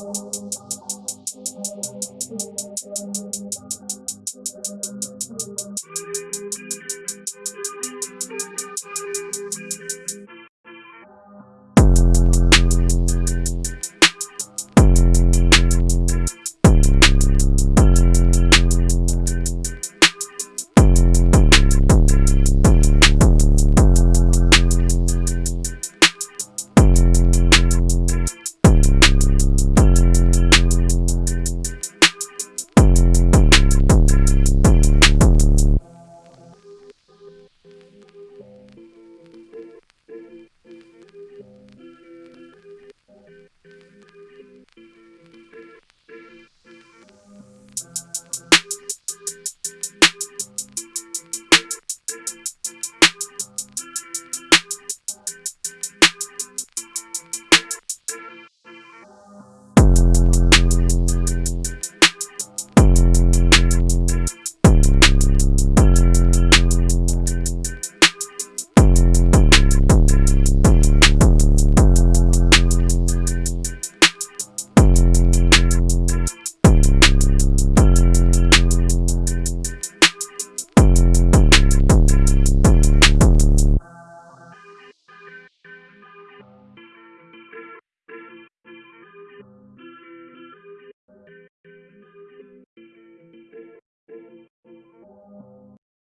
Música